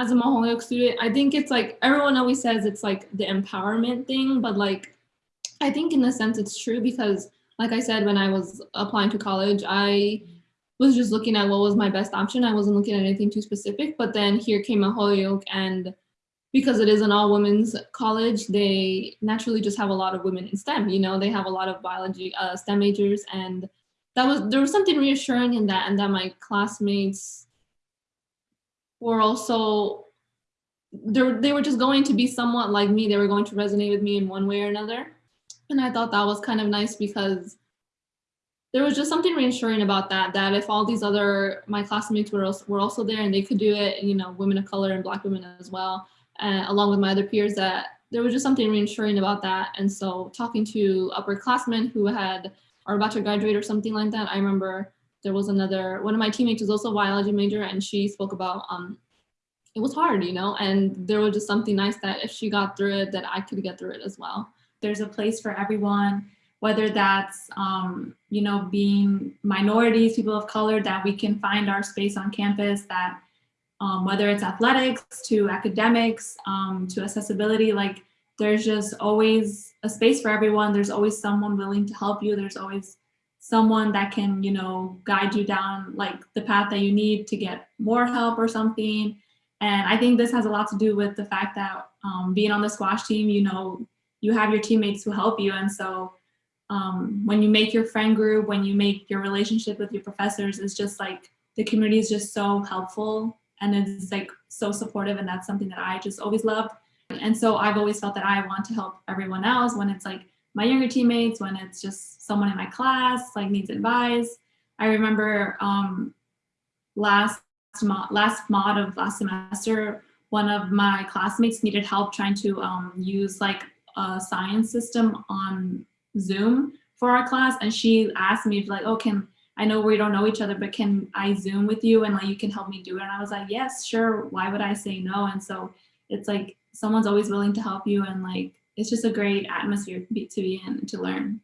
as a Holyoke student, I think it's like everyone always says it's like the empowerment thing, but like I think in a sense it's true because like I said, when I was applying to college, I was just looking at what was my best option. I wasn't looking at anything too specific, but then here came a Holyoke and because it is an all women's college, they naturally just have a lot of women in STEM, you know, they have a lot of biology, uh, STEM majors and that was, there was something reassuring in that and that my classmates were also they were, just going to be somewhat like me. They were going to resonate with me in one way or another. And I thought that was kind of nice because there was just something reassuring about that, that if all these other, my classmates were also, were also there and they could do it, you know, women of color and black women as well, uh, along with my other peers that there was just something reassuring about that. And so talking to upperclassmen who had, are about to graduate or something like that, I remember there was another, one of my teammates was also a biology major and she spoke about, um, it was hard, you know, and there was just something nice that if she got through it, that I could get through it as well. There's a place for everyone, whether that's, um, you know, being minorities, people of color, that we can find our space on campus, that um, whether it's athletics to academics um, to accessibility, like there's just always a space for everyone. There's always someone willing to help you. There's always someone that can, you know, guide you down like the path that you need to get more help or something. And I think this has a lot to do with the fact that um, being on the squash team, you know, you have your teammates who help you. And so um, when you make your friend group, when you make your relationship with your professors, it's just like the community is just so helpful and it's like so supportive. And that's something that I just always loved. And so I've always felt that I want to help everyone else when it's like my younger teammates, when it's just someone in my class, like needs advice. I remember um, last, mod, last mod of last semester, one of my classmates needed help trying to um, use like a science system on Zoom for our class. And she asked me like, oh, can, I know we don't know each other, but can I Zoom with you and like you can help me do it? And I was like, yes, sure. Why would I say no? And so it's like someone's always willing to help you and like it's just a great atmosphere to be in to learn.